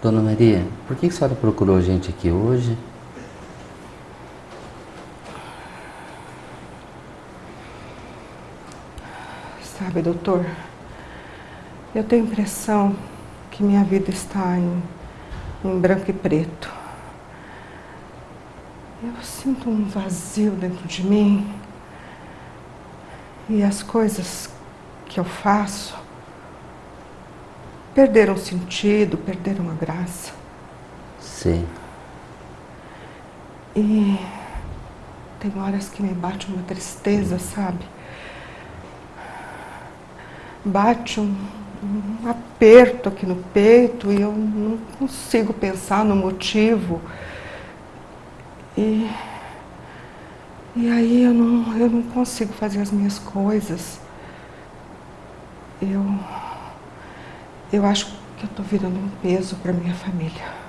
Dona Maria, por que a senhora procurou a gente aqui hoje? Sabe, doutor, eu tenho a impressão que minha vida está em, em branco e preto. Eu sinto um vazio dentro de mim e as coisas que eu faço perderam sentido, perderam a graça. Sim. E tem horas que me bate uma tristeza, sabe? Bate um, um aperto aqui no peito e eu não consigo pensar no motivo. E, e aí eu não, eu não consigo fazer as minhas coisas. Eu, eu acho que eu estou virando um peso para minha família.